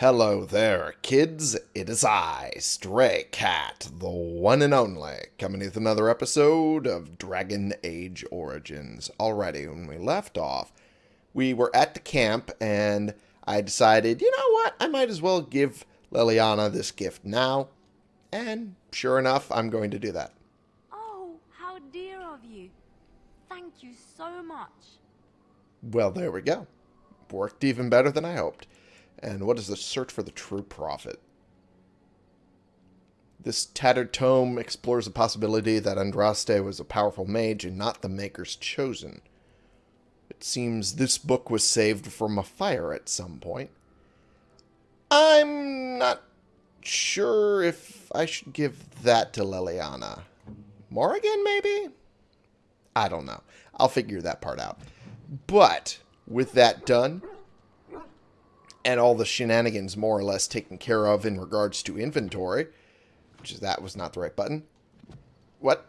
Hello there, kids. It is I, Stray Cat, the one and only, coming with another episode of Dragon Age Origins. Already, when we left off, we were at the camp, and I decided, you know what, I might as well give Leliana this gift now. And sure enough, I'm going to do that. Oh, how dear of you. Thank you so much. Well, there we go. Worked even better than I hoped. And what is the search for the true prophet? This tattered tome explores the possibility that Andraste was a powerful mage and not the Maker's chosen. It seems this book was saved from a fire at some point. I'm not sure if I should give that to Leliana. Morrigan, maybe? I don't know. I'll figure that part out. But, with that done, and all the shenanigans more or less taken care of in regards to inventory, which is that was not the right button. What?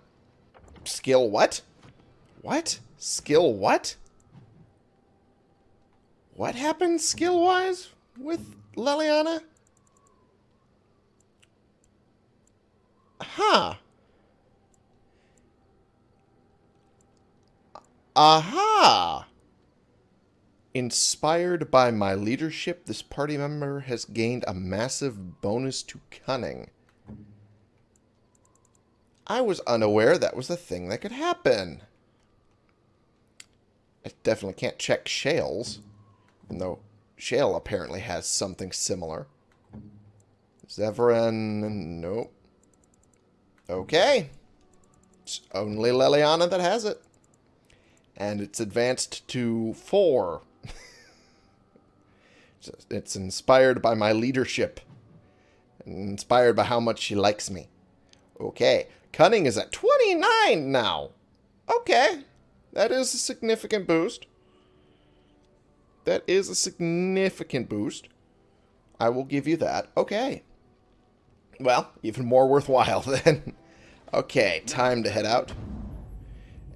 Skill what? What? Skill what? What happened skill-wise with Leliana? Huh. Aha! Inspired by my leadership, this party member has gained a massive bonus to cunning. I was unaware that was a thing that could happen. I definitely can't check Shale's, even though Shale apparently has something similar. Zevran, nope. Okay. It's only Leliana that has it. And it's advanced to 4. It's inspired by my leadership. Inspired by how much she likes me. Okay. Cunning is at 29 now. Okay. That is a significant boost. That is a significant boost. I will give you that. Okay. Well, even more worthwhile then. okay, time to head out.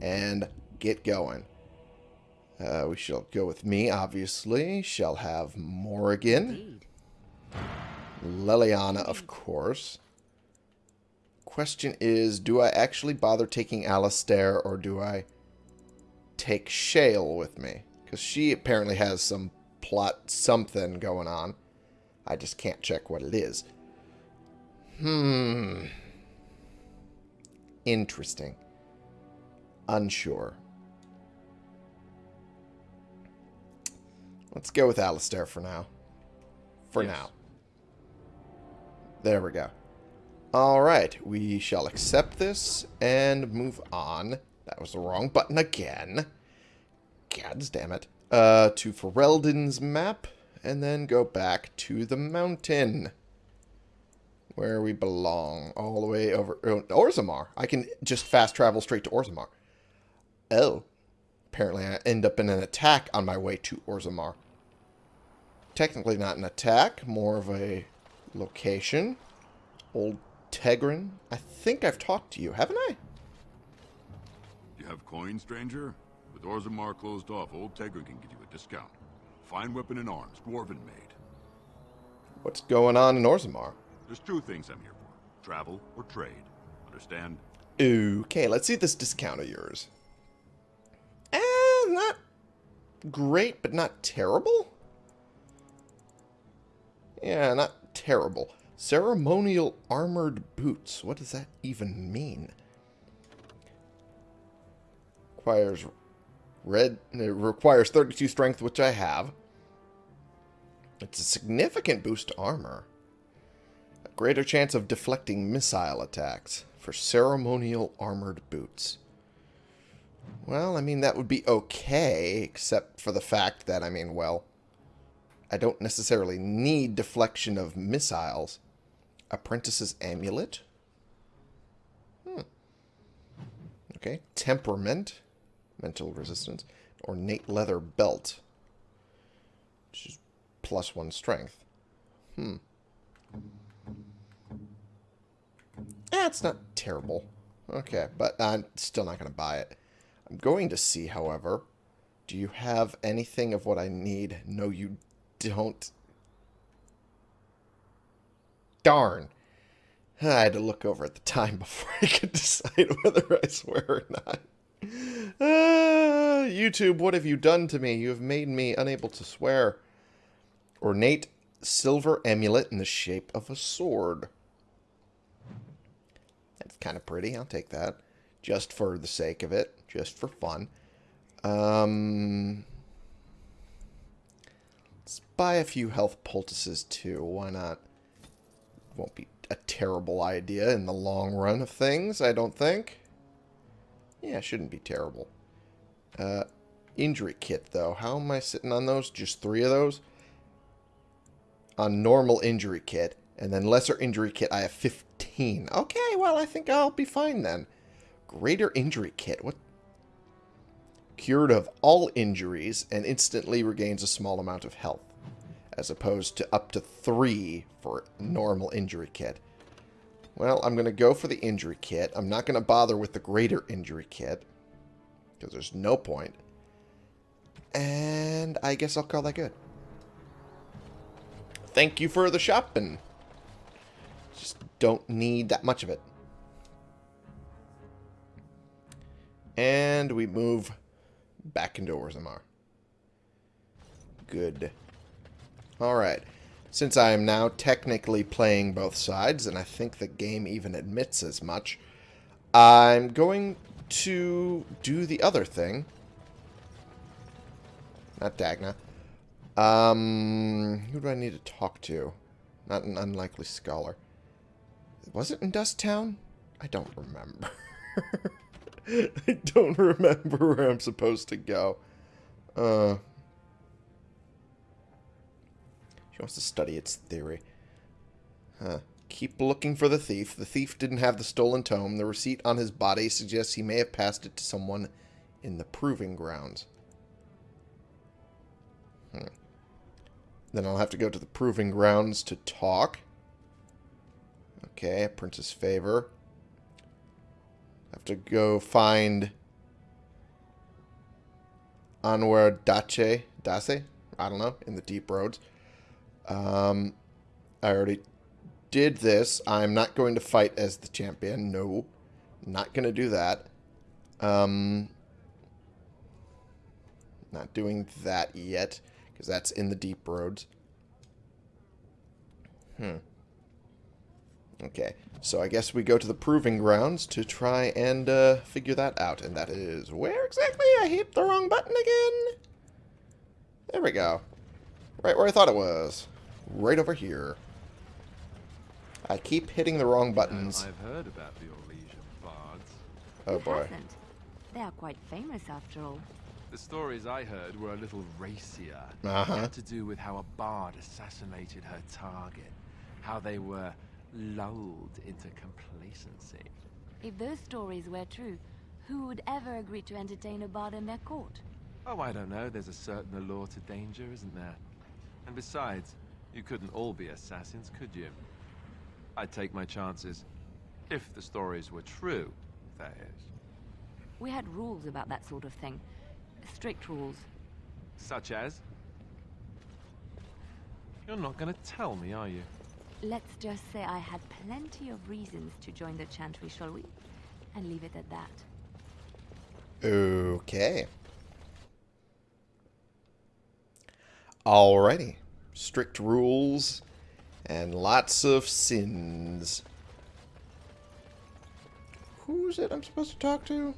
And get going. Uh, we shall go with me, obviously. Shall have Morrigan. Leliana, of course. Question is, do I actually bother taking Alistair, or do I take Shale with me? Because she apparently has some plot something going on. I just can't check what it is. Hmm. Interesting. Unsure. Let's go with Alistair for now. For yes. now. There we go. Alright, we shall accept this and move on. That was the wrong button again. God damn it. Uh, to Ferelden's map, and then go back to the mountain. Where we belong. All the way over... Oh, Orzammar. I can just fast travel straight to Orzammar. Oh. Apparently I end up in an attack on my way to Orzammar. Technically not an attack, more of a location. Old Tegrin. I think I've talked to you, haven't I? You have coin, stranger? With Orzammar closed off, Old Tegrin can give you a discount. Fine weapon and arms, dwarven made. What's going on in Orzammar? There's two things I'm here for. Travel or trade. Understand? Okay, let's see this discount of yours. Not great, but not terrible? Yeah, not terrible. Ceremonial armored boots. What does that even mean? Requires red. It requires 32 strength, which I have. It's a significant boost to armor. A greater chance of deflecting missile attacks for ceremonial armored boots. Well, I mean, that would be okay, except for the fact that, I mean, well, I don't necessarily need deflection of missiles. Apprentice's Amulet. Hmm. Okay. Temperament. Mental resistance. Ornate leather belt. Which is plus one strength. Hmm. That's not terrible. Okay, but I'm still not going to buy it. I'm going to see, however, do you have anything of what I need? No, you don't. Darn. I had to look over at the time before I could decide whether I swear or not. Uh, YouTube, what have you done to me? You have made me unable to swear. Ornate silver amulet in the shape of a sword. That's kind of pretty. I'll take that. Just for the sake of it. Just for fun. Um, let's buy a few health poultices too. Why not? Won't be a terrible idea in the long run of things, I don't think. Yeah, shouldn't be terrible. Uh, injury kit, though. How am I sitting on those? Just three of those? On normal injury kit. And then lesser injury kit, I have 15. Okay, well, I think I'll be fine then. Greater injury kit. What? Cured of all injuries and instantly regains a small amount of health. As opposed to up to three for normal injury kit. Well, I'm going to go for the injury kit. I'm not going to bother with the greater injury kit. Because there's no point. And I guess I'll call that good. Thank you for the shopping. Just don't need that much of it. And we move back into Orzammar. Good. Alright. Since I am now technically playing both sides, and I think the game even admits as much, I'm going to do the other thing. Not Dagna. Um, who do I need to talk to? Not an unlikely scholar. Was it in Dust Town? I don't remember. I don't remember where I'm supposed to go. Uh, she wants to study its theory. Huh. Keep looking for the thief. The thief didn't have the stolen tome. The receipt on his body suggests he may have passed it to someone in the proving grounds. Hmm. Then I'll have to go to the proving grounds to talk. Okay, Prince's Favor. Have to go find Anwar Dace, Dace? I don't know, in the deep roads. Um, I already did this. I'm not going to fight as the champion. No. Not going to do that. Um, not doing that yet, because that's in the deep roads. Hmm. Okay, so I guess we go to the proving grounds to try and uh, figure that out. And that is where exactly? I hit the wrong button again. There we go. Right where I thought it was. Right over here. I keep hitting the wrong buttons. I've heard about the Orlesian bards. Oh boy. hasn't? They are quite famous after all. The stories I heard were a little racier. Uh-huh. Had to do with how a bard assassinated her target. How they were lulled into complacency. If those stories were true, who would ever agree to entertain a bard in their court? Oh, I don't know. There's a certain allure to danger, isn't there? And besides, you couldn't all be assassins, could you? I'd take my chances. If the stories were true, that is. We had rules about that sort of thing. Strict rules. Such as? You're not gonna tell me, are you? Let's just say I had plenty of reasons to join the Chantry, shall we? And leave it at that. Okay. Alrighty. Strict rules and lots of sins. Who's it I'm supposed to talk to?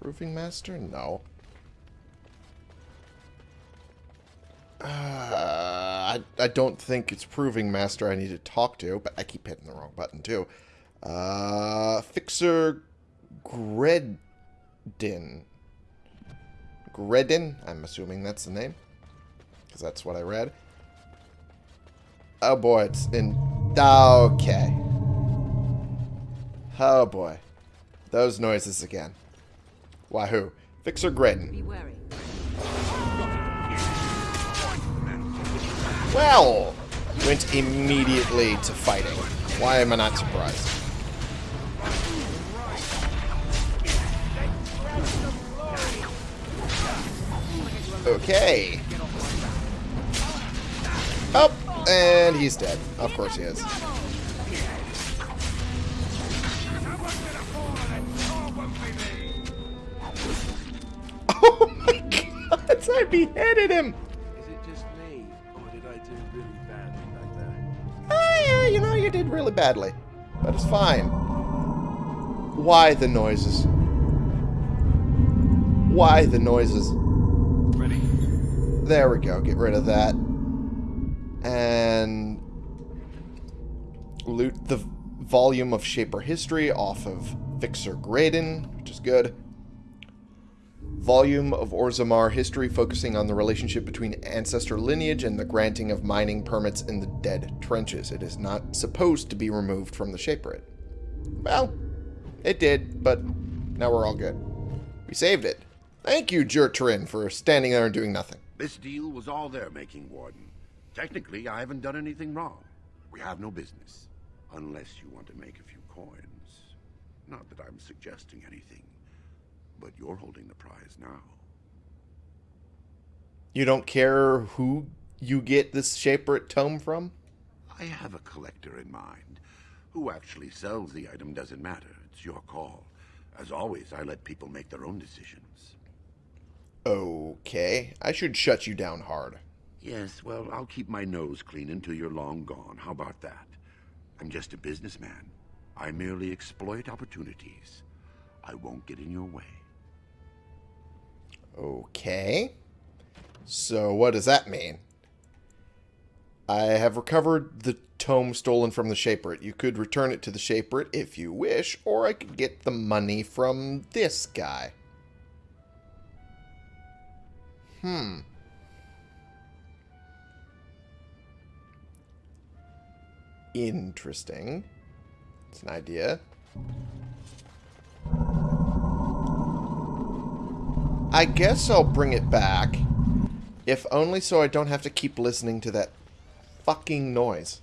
Proving Master? No. Uh, I, I don't think it's Proving Master I need to talk to, but I keep hitting the wrong button too. Uh, Fixer Gredin. Gredin? I'm assuming that's the name. Because that's what I read. Oh boy, it's in... Okay. Oh boy. Those noises again. Wahoo. Fixer Gredin. Be wary. Well, went immediately to fighting. Why am I not surprised? Okay. Up. And he's dead. Of course he is. Oh my god! I beheaded him! You did really badly. But it's fine. Why the noises? Why the noises? Ready. There we go. Get rid of that. And loot the volume of Shaper History off of Fixer Graydon, which is good. Volume of Orzammar History focusing on the relationship between ancestor lineage and the granting of mining permits in the Dead Trenches. It is not supposed to be removed from the Shaperate. Well, it did, but now we're all good. We saved it. Thank you, Jertrin, for standing there and doing nothing. This deal was all their making, Warden. Technically, I haven't done anything wrong. We have no business. Unless you want to make a few coins. Not that I'm suggesting anything. But you're holding the prize now. You don't care who you get this Shaperate tome from? I have a collector in mind. Who actually sells the item doesn't matter. It's your call. As always, I let people make their own decisions. Okay, I should shut you down hard. Yes, well, I'll keep my nose clean until you're long gone. How about that? I'm just a businessman. I merely exploit opportunities. I won't get in your way. Okay. So what does that mean? I have recovered the tome stolen from the Shaperate. You could return it to the Shaperate if you wish, or I could get the money from this guy. Hmm. Interesting. It's an idea. I guess I'll bring it back. If only so I don't have to keep listening to that fucking noise.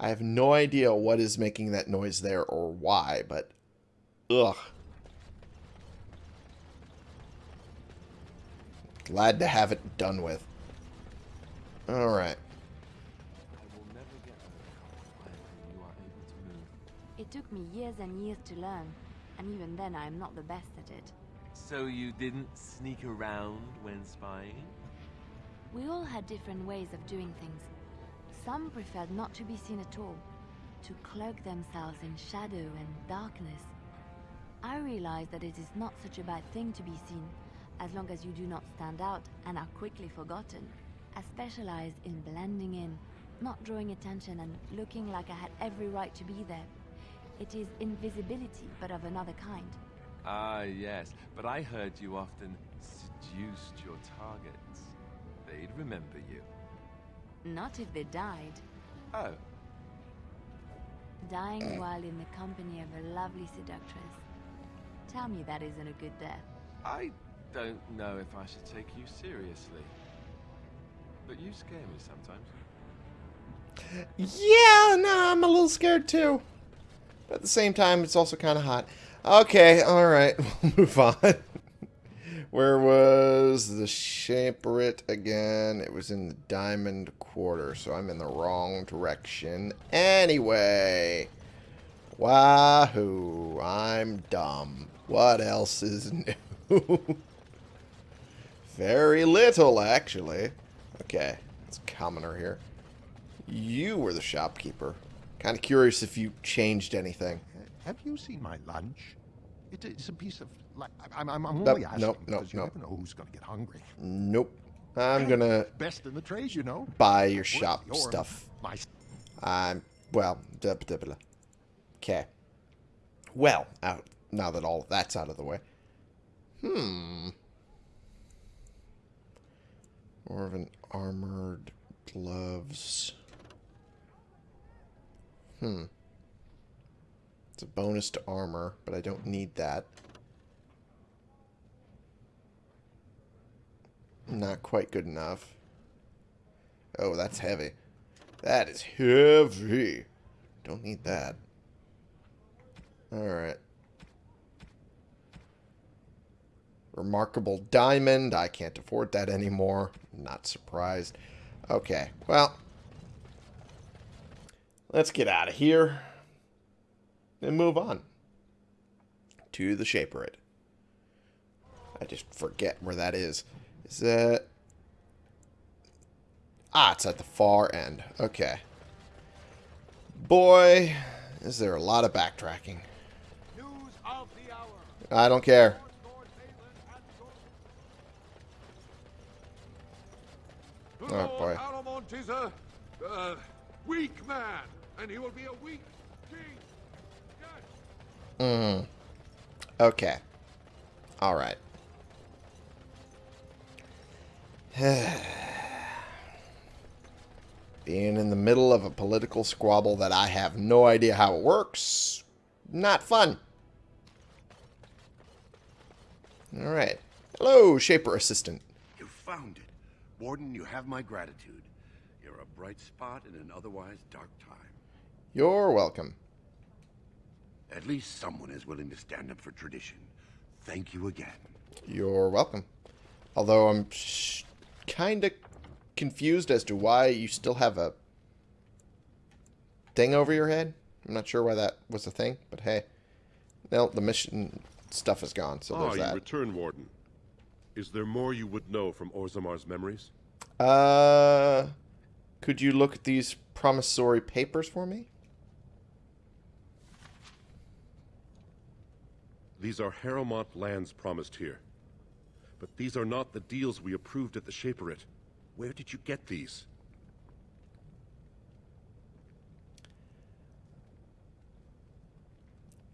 I have no idea what is making that noise there or why, but ugh. Glad to have it done with. Alright. It took me years and years to learn, and even then I am not the best at it. So you didn't sneak around when spying? We all had different ways of doing things. Some preferred not to be seen at all, to cloak themselves in shadow and darkness. I realized that it is not such a bad thing to be seen, as long as you do not stand out and are quickly forgotten. I specialized in blending in, not drawing attention and looking like I had every right to be there. It is invisibility, but of another kind. Ah, yes. But I heard you often seduced your targets. They'd remember you. Not if they died. Oh, Dying while in the company of a lovely seductress. Tell me that isn't a good death. I don't know if I should take you seriously. But you scare me sometimes. Yeah, no, I'm a little scared too. But at the same time, it's also kind of hot. Okay, alright, we'll move on. Where was the Shaperate again? It was in the Diamond Quarter, so I'm in the wrong direction. Anyway. Wahoo, I'm dumb. What else is new? Very little, actually. Okay, it's commoner here. You were the shopkeeper. Kind of curious if you changed anything. Have you seen my lunch? It, it's a piece of. Like, I'm, I'm, only asking nope, nope, because you nope. never know who's going to get hungry. Nope. I'm gonna Best in the trays, you know. buy your shop your- stuff. My I'm well. duh, duh, duh. Okay. Well, out now that all of that's out of the way. Hmm. More of an armored gloves. Hmm. It's a bonus to armor, but I don't need that. Not quite good enough. Oh, that's heavy. That is heavy. Don't need that. Alright. Remarkable diamond. I can't afford that anymore. Not surprised. Okay, well. Let's get out of here. And move on. To the Shaperate. I just forget where that is. Is that... Ah, it's at the far end. Okay. Boy, is there a lot of backtracking. Of I don't care. Oh, boy. Alamont is a, a weak man, and he will be a weak king. Yes. Mm. Okay. Alright. Being in the middle of a political squabble that I have no idea how it works, not fun. Alright. Hello, Shaper Assistant. You found it. Warden, you have my gratitude. You're a bright spot in an otherwise dark time. You're welcome. At least someone is willing to stand up for tradition. Thank you again. You're welcome. Although I'm kind of confused as to why you still have a thing over your head. I'm not sure why that was a thing, but hey. Well, the mission stuff is gone, so ah, there's you return, Warden. Is there more you would know from Orzammar's memories? Uh, could you look at these promissory papers for me? These are Harrowmont lands promised here. But these are not the deals we approved at the Shaperate. Where did you get these?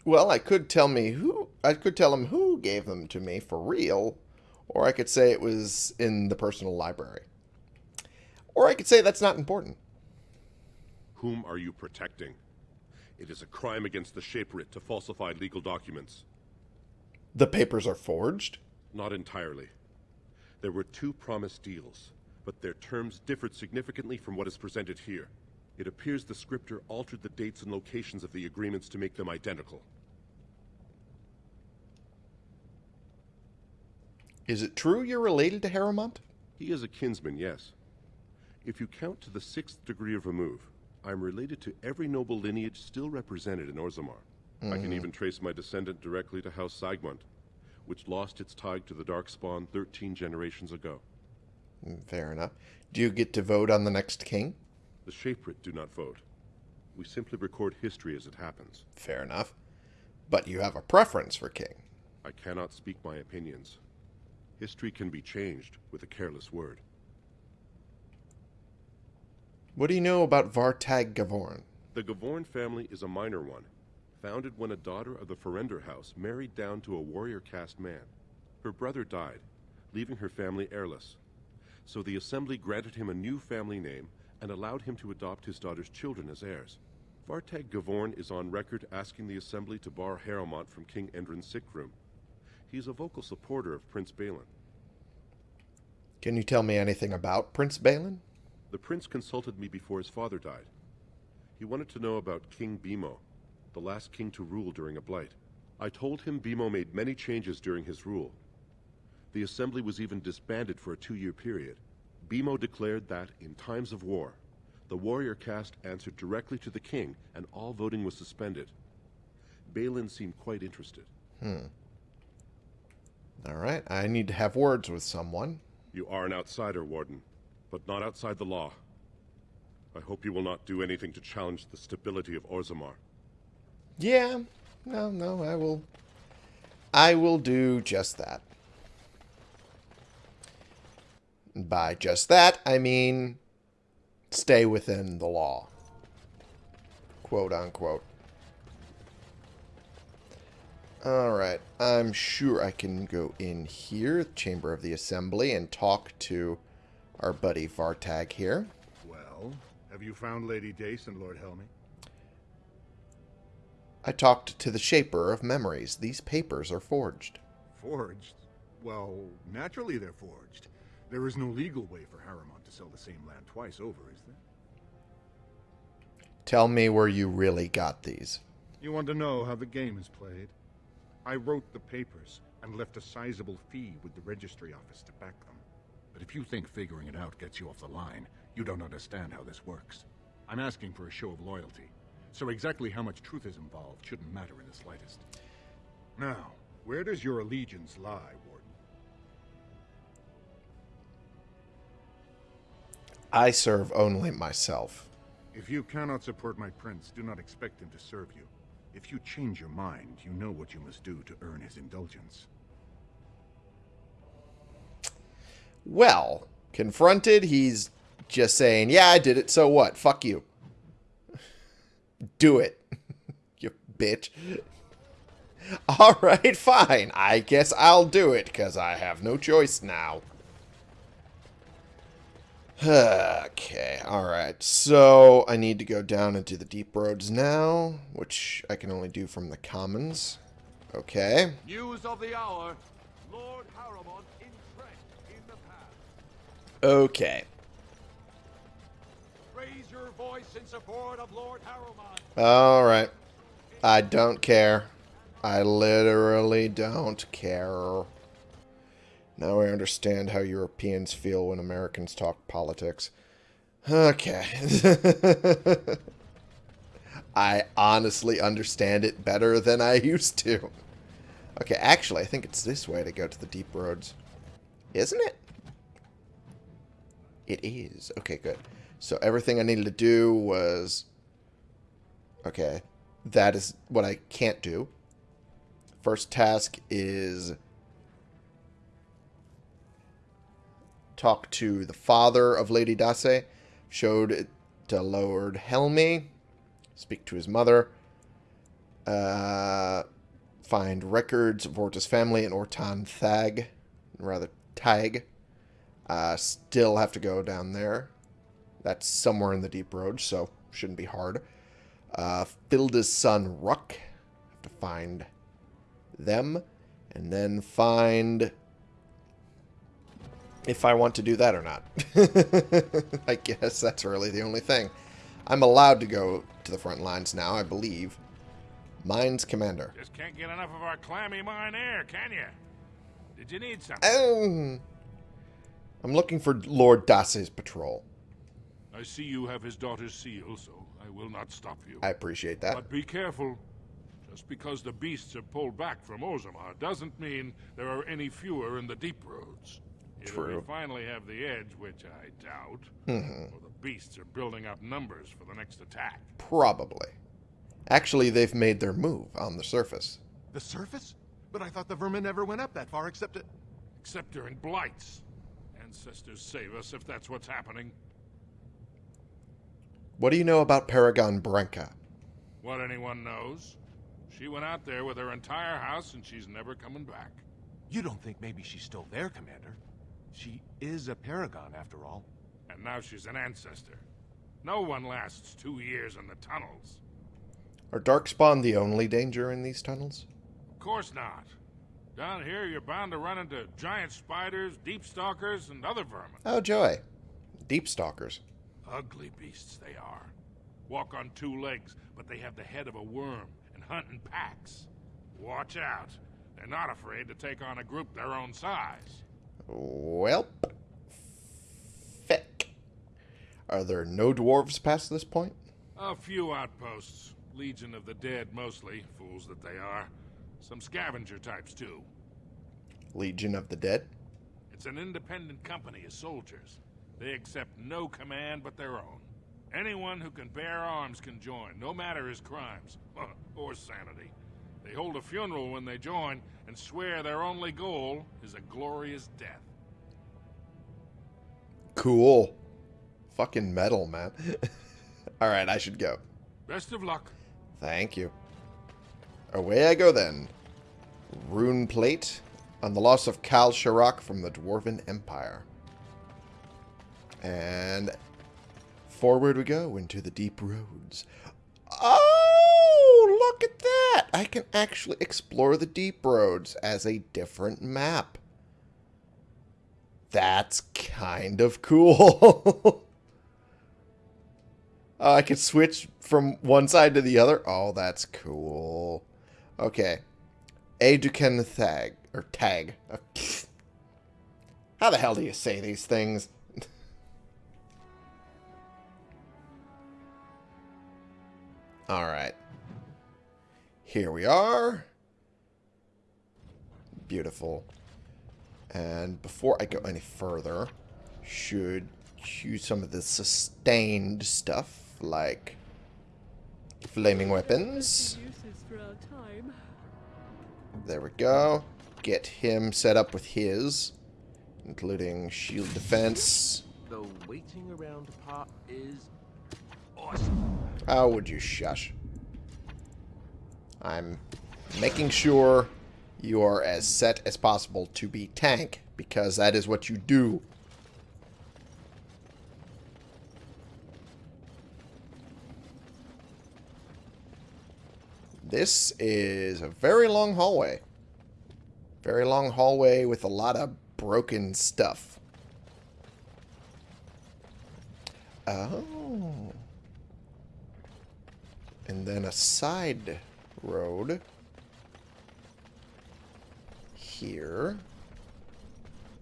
Well, I could tell me who I could tell him who gave them to me for real, or I could say it was in the personal library. Or I could say that's not important. Whom are you protecting? It is a crime against the Shaperate to falsify legal documents. The papers are forged? Not entirely. There were two promised deals, but their terms differed significantly from what is presented here. It appears the scripter altered the dates and locations of the agreements to make them identical. Is it true you're related to Harrowmont? He is a kinsman, yes. If you count to the sixth degree of remove, I'm related to every noble lineage still represented in Orzammar. Mm -hmm. I can even trace my descendant directly to House Saegmund, which lost its tie to the Darkspawn 13 generations ago. Mm, fair enough. Do you get to vote on the next king? The Shaperate do not vote. We simply record history as it happens. Fair enough. But you have a preference for king. I cannot speak my opinions. History can be changed with a careless word. What do you know about Vartag Gavorn? The Gavorn family is a minor one, founded when a daughter of the Ferender house married down to a warrior caste man. Her brother died, leaving her family heirless. So the assembly granted him a new family name and allowed him to adopt his daughter's children as heirs. Vartag Gavorn is on record asking the assembly to bar Harrowmont from King Endrin's sick room. He is a vocal supporter of Prince Bhelen. Can you tell me anything about Prince Bhelen? The prince consulted me before his father died. He wanted to know about King Bimo, the last king to rule during a blight. I told him Bimo made many changes during his rule. The assembly was even disbanded for a two-year period. Bimo declared that, in times of war, the warrior caste answered directly to the king, and all voting was suspended. Bhelen seemed quite interested. Hmm. All right, I need to have words with someone. You are an outsider, Warden but not outside the law. I hope you will not do anything to challenge the stability of Orzammar. Yeah, no, no, I will... I will do just that. By just that, I mean stay within the law. Quote unquote. Alright, I'm sure I can go in here, Chamber of the Assembly, and talk to our buddy Vartag here. Well, have you found Lady Dace and Lord Helmi? I talked to the Shaper of Memories. These papers are forged. Forged? Well, naturally they're forged. There is no legal way for Harrowmont to sell the same land twice over, is there? Tell me where you really got these. You want to know how the game is played? I wrote the papers, and left a sizable fee with the registry office to back them. But if you think figuring it out gets you off the line, you don't understand how this works. I'm asking for a show of loyalty, so exactly how much truth is involved shouldn't matter in the slightest. Now, where does your allegiance lie, Warden? I serve only myself. If you cannot support my prince, do not expect him to serve you. If you change your mind, you know what you must do to earn his indulgence. Well, confronted, he's just saying, yeah, I did it, so what? Fuck you. Do it, you bitch. Alright, fine. I guess I'll do it, because I have no choice now. okay, alright. So, I need to go down into the deep roads now, which I can only do from the commons. Okay. News of the hour. Lord Harrowmont entrenched in the pass. Okay. Lord Alright. I don't care. I literally don't care. Now I understand how Europeans feel when Americans talk politics. Okay. I honestly understand it better than I used to. Okay, actually, I think it's this way to go to the deep roads. Isn't it? It is. Okay, good. So everything I needed to do was... Okay. That is what I can't do. First task is... Talk to the father of Lady Dace. Showed it to Lord Helmi. Speak to his mother. Uh, find records of Orta's family in Ortan Thaig. Rather, Tag. Uh, still have to go down there. That's somewhere in the deep road, so shouldn't be hard. Uh, Filda's son, Ruck. Have to find them. And then find if I want to do that or not. I guess that's really the only thing. I'm allowed to go to the front lines now, I believe. Mines Commander. Just can't get enough of our clammy mine air, can you? Did you need something? Um, I'm looking for Lord Dace's patrol. I see you have his daughter's seal, so I will not stop you. I appreciate that. But be careful. Just because the beasts have pulled back from Orzammar doesn't mean there are any fewer in the deep roads. Either True. we finally have the edge, which I doubt, Mhm. or the beasts are building up numbers for the next attack. Probably. Actually, they've made their move on the surface. The surface? But I thought the vermin never went up that far except it. Except during blights. Ancestors save us if that's what's happening. What do you know about Paragon Branka? What anyone knows. She went out there with her entire house and she's never coming back. You don't think maybe she's still there, Commander? She is a paragon, after all. And now she's an ancestor. No one lasts two years in the tunnels. Are Darkspawn the only danger in these tunnels? Of course not. Down here, you're bound to run into giant spiders, deep stalkers, and other vermin. Oh, joy. Deep Stalkers. Ugly beasts they are. Walk on two legs, but they have the head of a worm and hunt in packs. Watch out. They're not afraid to take on a group their own size. Welp. Feck. Are there no dwarves past this point? A few outposts. Legion of the Dead mostly, fools that they are. Some scavenger types too. Legion of the Dead? It's an independent company of soldiers. They accept no command but their own. Anyone who can bear arms can join, no matter his crimes or sanity. They hold a funeral when they join and swear their only goal is a glorious death. Cool. Fucking metal, man. Alright, I should go. Best of luck. Thank you. Away I go then. Rune plate on the loss of Kal Sharok from the Dwarven Empire. And forward we go into the deep roads. Oh, look at that! I can actually explore the deep roads as a different map. That's kind of cool. Oh, I could switch from one side to the other. Oh, that's cool. Okay. Aeducan Thaig, Or tag. Uh, How the hell do you say these things? Alright. Here we are. Beautiful. And before I go any further, should use some of the sustained stuff, like flaming weapons. There we go. Get him set up with his, including shield defense. The waiting around part is awesome. How would you shush? I'm making sure you are as set as possible to be tank, because that is what you do. This is a very long hallway. Very long hallway with a lot of broken stuff. Oh. And then a side road here.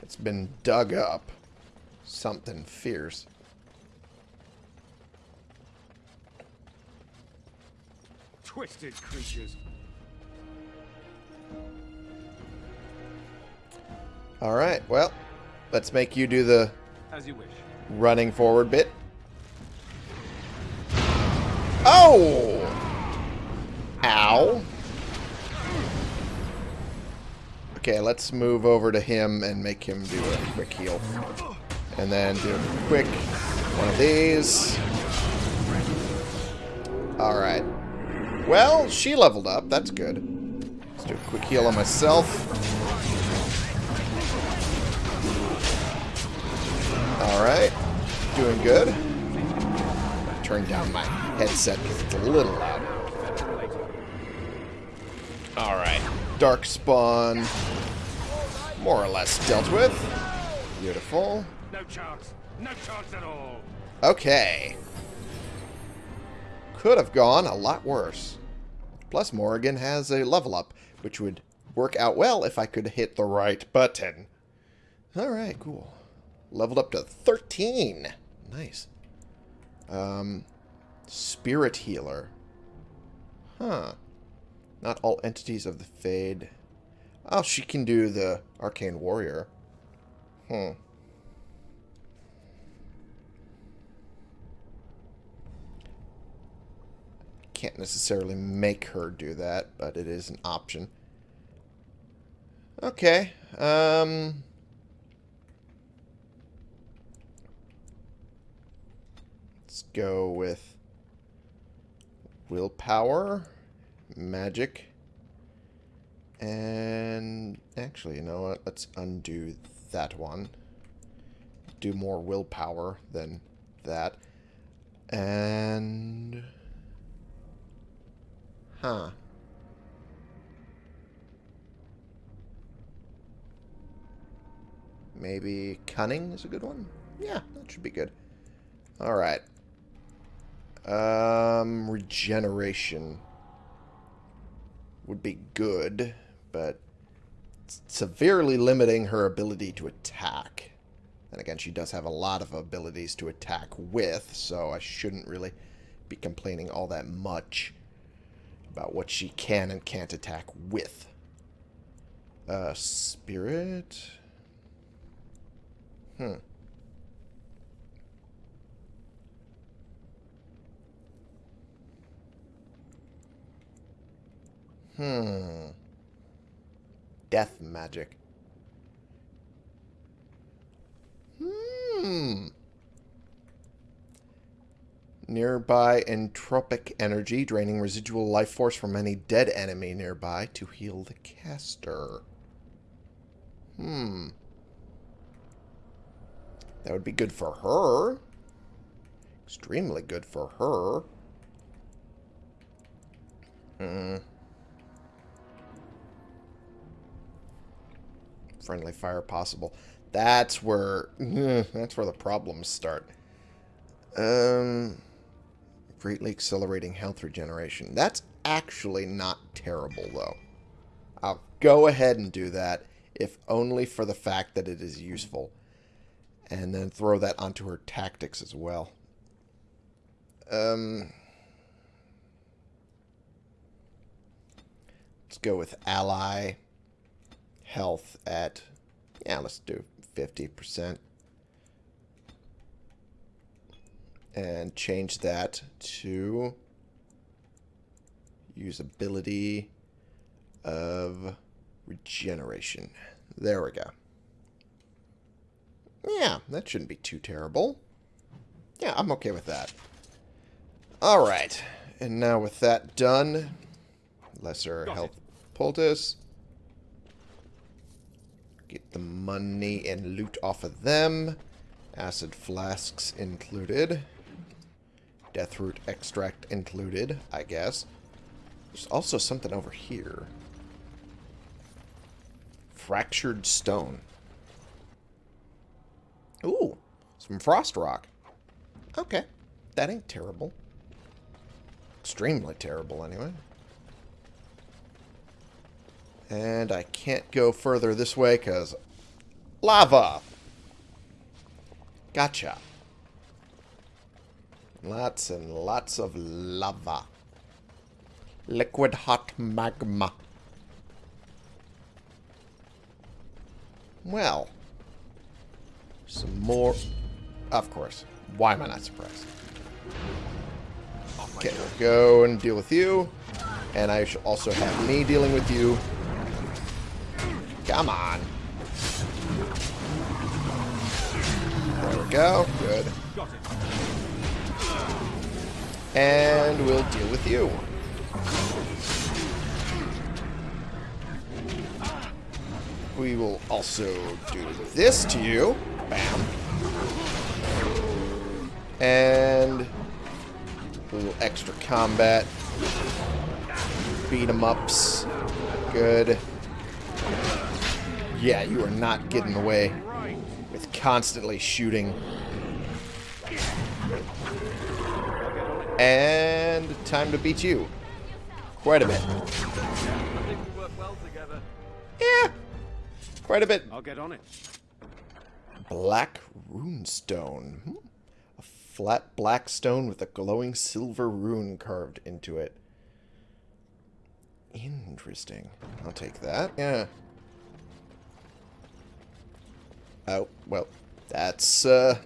It's been dug up. Something fierce. Twisted creatures. Alright, well, let's make you do the As you wish. running forward bit. Ow. Okay, let's move over to him and make him do a quick heal. And then do a quick one of these. Alright. Well, she leveled up. That's good. Let's do a quick heal on myself. Alright. Doing good. Turn down my headset because it's a little loud. Alright. Dark Spawn. More or less dealt with. Beautiful. No chance. No chance at all. Okay. Could have gone a lot worse. Plus, Morrigan has a level up, which would work out well if I could hit the right button. Alright, cool. Leveled up to 13. Nice. Um, Spirit Healer. Huh. Not all entities of the Fade. Oh, she can do the Arcane Warrior. Hmm. Can't necessarily make her do that, but it is an option. Okay. Um... Let's go with willpower, magic, and actually, you know what? Let's undo that one. Do more willpower than that. And... Huh. Maybe cunning is a good one? Yeah, that should be good. Alright. Um, regeneration would be good, but severely limiting her ability to attack. And again, she does have a lot of abilities to attack with, so I shouldn't really be complaining all that much about what she can and can't attack with. Uh, spirit? Hmm. Hmm. Death magic. Hmm. Nearby entropic energy, draining residual life force from any dead enemy nearby to heal the caster. Hmm. That would be good for her. Extremely good for her. Hmm. Friendly fire possible. That's where that's where the problems start. Um, greatly accelerating health regeneration. That's actually not terrible though. I'll go ahead and do that, if only for the fact that it is useful. And then throw that onto her tactics as well. Um, let's go with ally health at, yeah, let's do 50%. And change that to usability of regeneration. There we go. Yeah, that shouldn't be too terrible. Yeah, I'm okay with that. Alright, and now with that done, lesser Got health poultice. Get the money and loot off of them. Acid flasks included. Deathroot extract included, I guess. There's also something over here. Fractured stone. Ooh, some frost rock. Okay, that ain't terrible. Extremely terrible, anyway. And I can't go further this way because lava. Gotcha. Lots and lots of lava. Liquid hot magma. Well. Some more. Of course. Why am I not surprised? Oh okay, we'll go and deal with you. And I should also have me dealing with you. Come on. There we go. Good. And we'll deal with you. We will also do this to you. Bam. And a little extra combat. Beat 'em ups. Good. Yeah, you are not getting away with constantly shooting. And time to beat you. Quite a bit. Yeah. Quite a bit. I'll get on it. Black runestone. Hmm. A flat black stone with a glowing silver rune carved into it. Interesting. I'll take that. Yeah. Oh, well, that's, uh,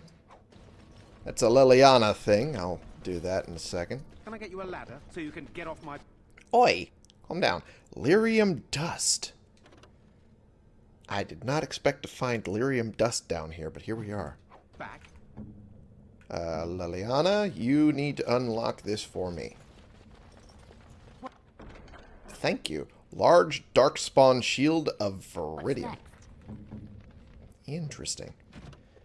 that's a Leliana thing. I'll do that in a second. Can I get you a ladder so you can get off my... Oi! Calm down. Lyrium dust. I did not expect to find lyrium dust down here, but here we are. back? Uh, Leliana, you need to unlock this for me. Thank you. Large Darkspawn Shield of Veridium. Interesting.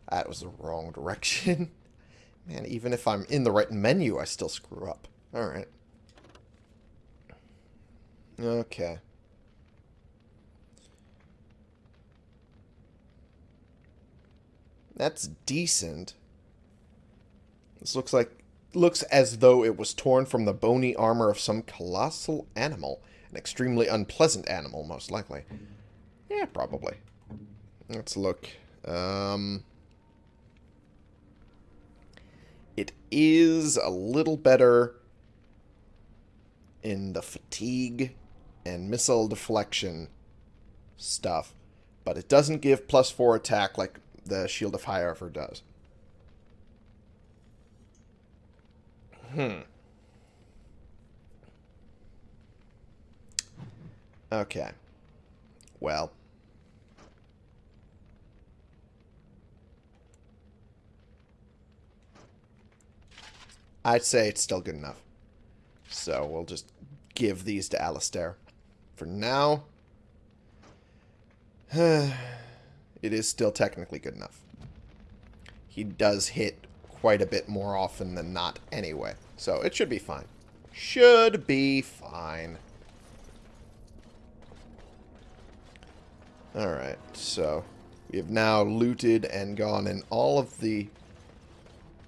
That was the wrong direction. Man, even if I'm in the right menu, I still screw up. Alright. Okay. That's decent. This looks like looks as though it was torn from the bony armor of some colossal animal. An extremely unpleasant animal, most likely. Yeah, probably. Let's look. Um, it is a little better in the fatigue and missile deflection stuff, but it doesn't give plus four attack like the Shield of High Armor does. Hmm. Okay. Well. I'd say it's still good enough. So we'll just give these to Alistair. For now, it is still technically good enough. He does hit quite a bit more often than not anyway. So it should be fine. Should be fine. Alright, so we have now looted and gone in all of the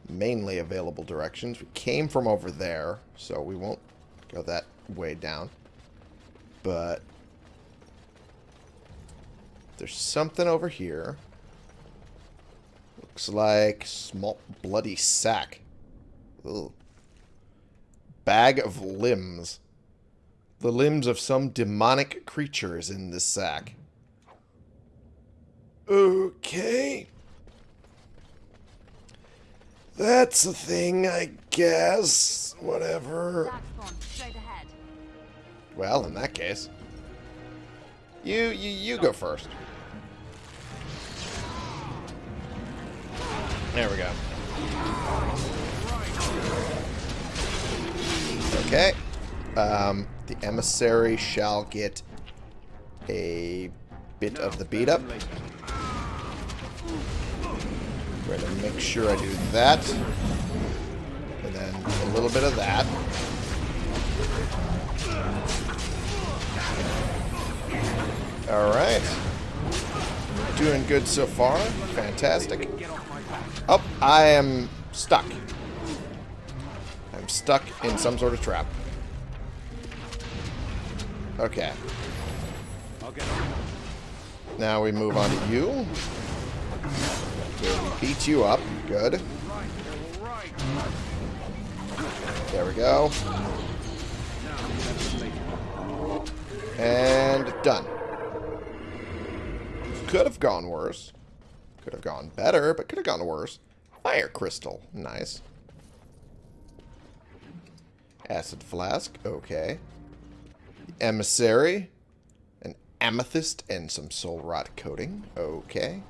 mainly available directions. We came from over there, so we won't go that way down. But There's something over here. Looks like small bloody sack. Ugh. Bag of limbs. The limbs of some demonic creatures in this sack. Okay. That's a thing, I guess. Whatever. Well, in that case. You, you, you go first. There we go. Okay. Um, the emissary shall get a bit of the beat up. Going to make sure I do that. And then a little bit of that. Alright. Doing good so far. Fantastic. Oh, I am stuck. I'm stuck in some sort of trap. Okay. Now we move on to you. We beat you up. Good. There we go. And done. Could have gone worse. Could have gone better, but could have gone worse. Fire crystal. Nice. Acid flask. Okay. Emissary. An amethyst and some soul rot coating. Okay.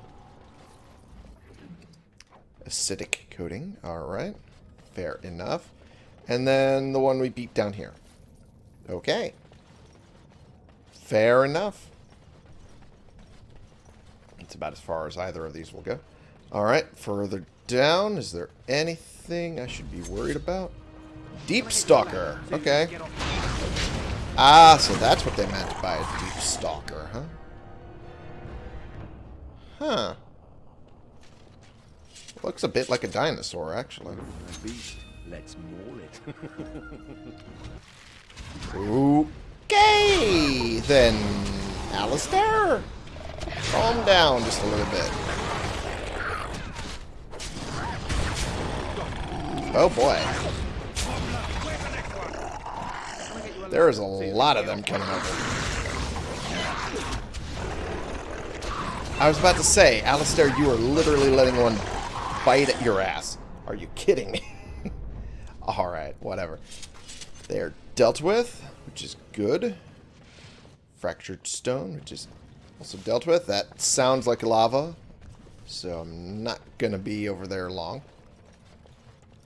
Acidic coating. Alright. Fair enough. And then the one we beat down here. Okay. Fair enough. It's about as far as either of these will go. Alright, further down, is there anything I should be worried about? Deep Stalker. Okay. Ah, so that's what they meant by a Deep Stalker, huh? Huh. Looks a bit like a dinosaur, actually. Let's maul it. Okay, then, Alistair. Calm down just a little bit. Oh boy. There is a lot of them coming over. I was about to say, Alistair, you are literally letting one bite at your ass. Are you kidding me? Alright, whatever. They are dealt with, which is good. Fractured stone, which is also dealt with. That sounds like lava, so I'm not going to be over there long.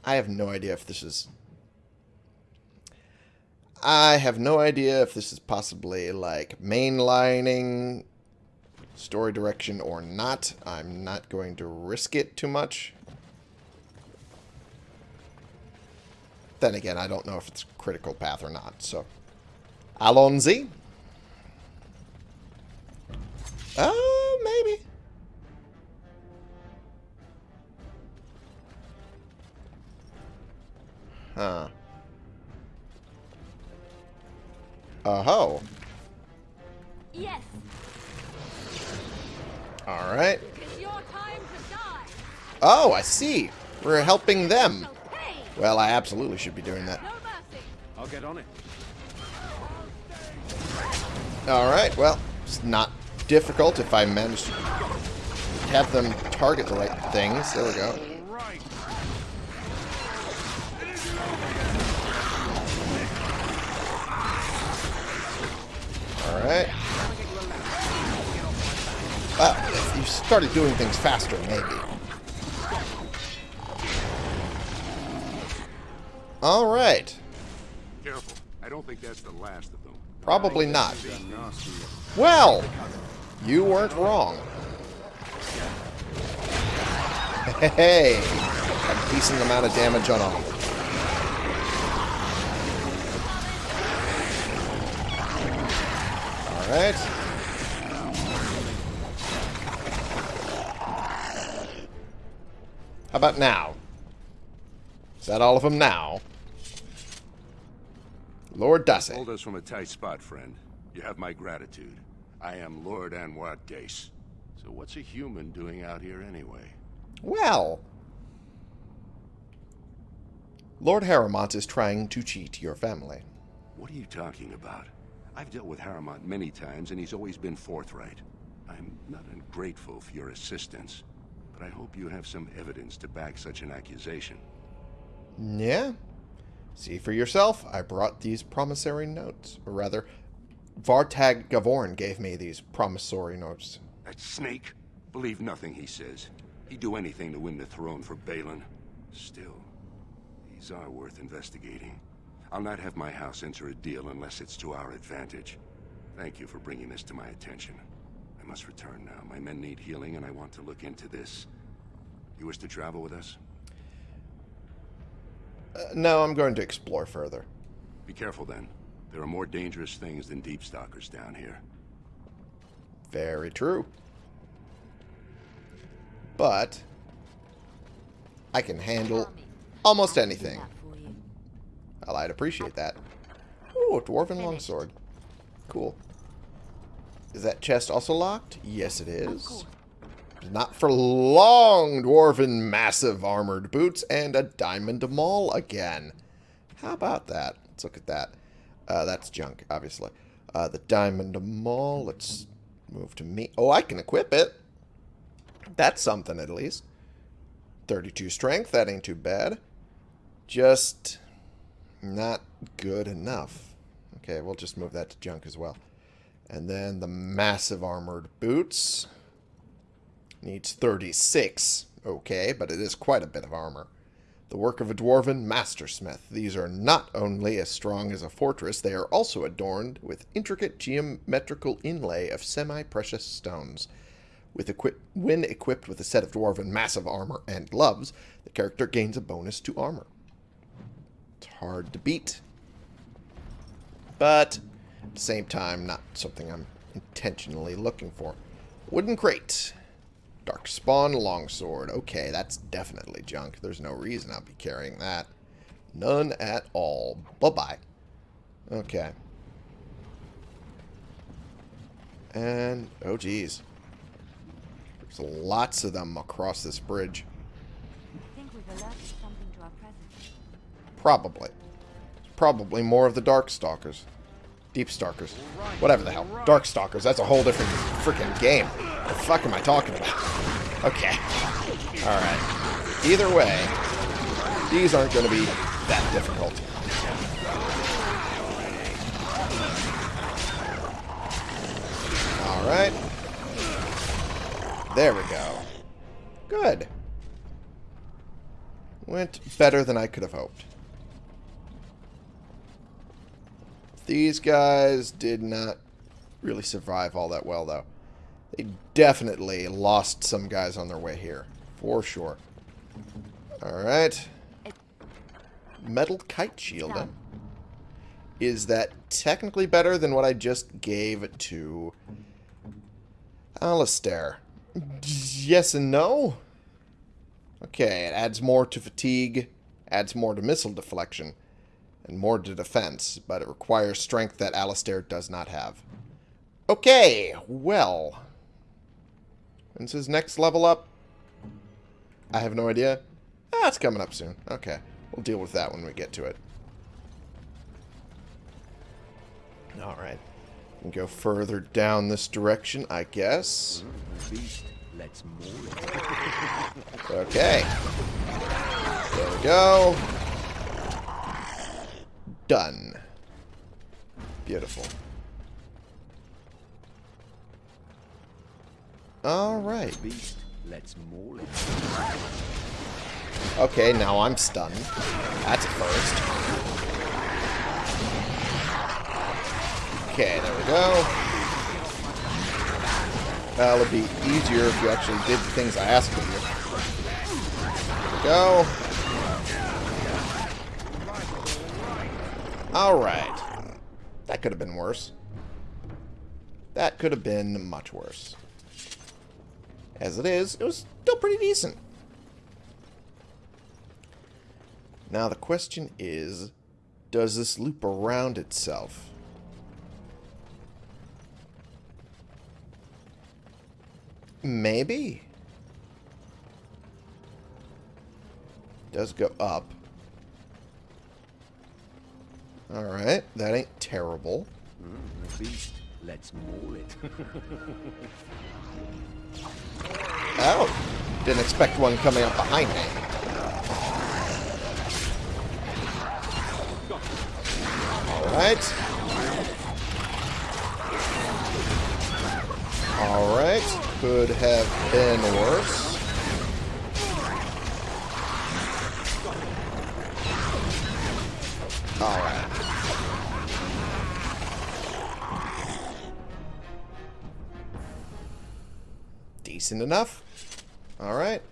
I have no idea if this is... I have no idea if this is possibly, like, mainlining story direction or not. I'm not going to risk it too much. Then again, I don't know if it's critical path or not, so... Alonzi? Uh, maybe. Huh. Oh-ho. Yes, Alright. it's your time to die. Oh, I see. We're helping them. Well, I absolutely should be doing that. I'll get on it. Alright, well, it's not difficult if I manage to have them target the right things. There we go. Alright. Started doing things faster, maybe. Alright. Careful. I don't think that's the last of them. Probably not. Well, you weren't wrong. Hey, a decent amount of damage on all. Alright. How about now? Is that all of them now? Lord Dussett. Hold us from a tight spot, friend. You have my gratitude. I am Lord Anwar Dace. So what's a human doing out here anyway? Well, Lord Harrowmont is trying to cheat your family. What are you talking about? I've dealt with Harrowmont many times, and he's always been forthright. I'm not ungrateful for your assistance, but I hope you have some evidence to back such an accusation. Yeah? See for yourself. I brought these promissory notes. Or rather, Vartag Gavorn gave me these promissory notes. That snake? Believe nothing he says. He'd do anything to win the throne for Bhelen. Still, these are worth investigating. I'll not have my house enter a deal unless it's to our advantage. Thank you for bringing this to my attention. I must return now. My men need healing, and I want to look into this. You wish to travel with us? Uh, no, I'm going to explore further. Be careful, then. There are more dangerous things than deep stalkers down here. Very true. But I can handle almost anything. Well, I'd appreciate that. Ooh, a dwarven longsword. Cool. Is that chest also locked? Yes, it is. Not for long, dwarven massive armored boots and a diamond maul again. How about that? Let's look at that. Uh, that's junk, obviously. Uh, the diamond maul, let's move to me. Oh, I can equip it. That's something, at least. 32 strength, that ain't too bad. Just not good enough. Okay, we'll just move that to junk as well. And then the massive armored boots. Needs 36. Okay, but it is quite a bit of armor. The work of a dwarven mastersmith. These are not only as strong as a fortress, they are also adorned with intricate geometrical inlay of semi-precious stones. With equi when equipped with a set of dwarven massive armor and gloves, the character gains a bonus to armor. It's hard to beat. But, at the same time, not something I'm intentionally looking for. Wooden crate. Dark spawn longsword. Okay, that's definitely junk. There's no reason I'll be carrying that. None at all. Bye-bye. Okay. And, oh geez. There's lots of them across this bridge. Probably. Probably more of the Darkstalkers. Deep Stalkers. Whatever the hell. Dark Stalkers. that's a whole different freaking game. What the fuck am I talking about? Okay. Alright. Either way, these aren't going to be that difficult. Alright. There we go. Good. Went better than I could have hoped. These guys did not really survive all that well, though. They definitely lost some guys on their way here. For sure. Alright. Metal kite shield. Is that technically better than what I just gave to Alistair? Yes and no. Okay, it adds more to fatigue, adds more to missile deflection, and more to defense, but it requires strength that Alistair does not have. Okay, well. When's his next level up? I have no idea. Ah, it's coming up soon. Okay, we'll deal with that when we get to it. Alright. Go further down this direction, I guess. Okay. There we go. Done. Beautiful. Alright. Beast, let's maul it. Okay, now I'm stunned. That's a first. Okay, there we go. It'll be easier if you actually did the things I asked of you. There we go. Alright. That could have been worse. That could have been much worse. As it is, it was still pretty decent. Now the question is, does this loop around itself? Maybe. Does go up. Alright, that ain't terrible. Mm. Let's maul it. Oh! Didn't expect one coming up behind me. Alright. Alright. Could have been worse. Alright. Decent enough. Alright.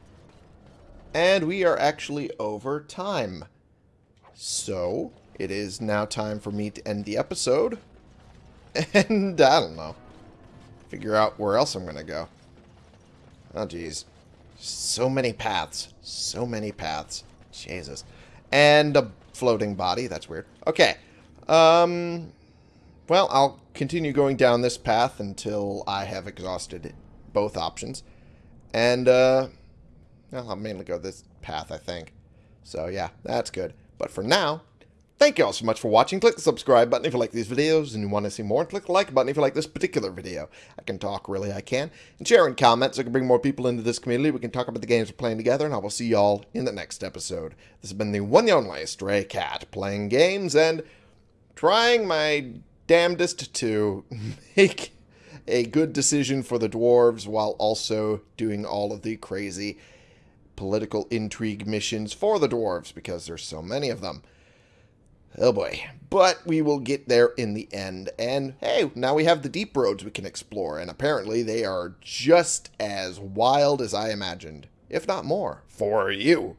And we are actually over time. So, it is now time for me to end the episode. And, I don't know. Figure out where else I'm going to go. Oh, jeez. So many paths. So many paths. Jesus. And a floating body. That's weird. Okay. Um... Well, I'll continue going down this path until I have exhausted both options. And, uh, well, I'll mainly go this path, I think. So, yeah, that's good. But for now, thank you all so much for watching. Click the subscribe button if you like these videos and you want to see more. And click the like button if you like this particular video. I can talk, really, I can. And share in comments so I can bring more people into this community. We can talk about the games we're playing together, and I will see y'all in the next episode. This has been the one and only Stray Cat, playing games and trying my damnedest to make a good decision for the dwarves while also doing all of the crazy political intrigue missions for the dwarves because there's so many of them. Oh boy. But we will get there in the end. And hey, now we have the deep roads we can explore. And apparently they are just as wild as I imagined, if not more, for you.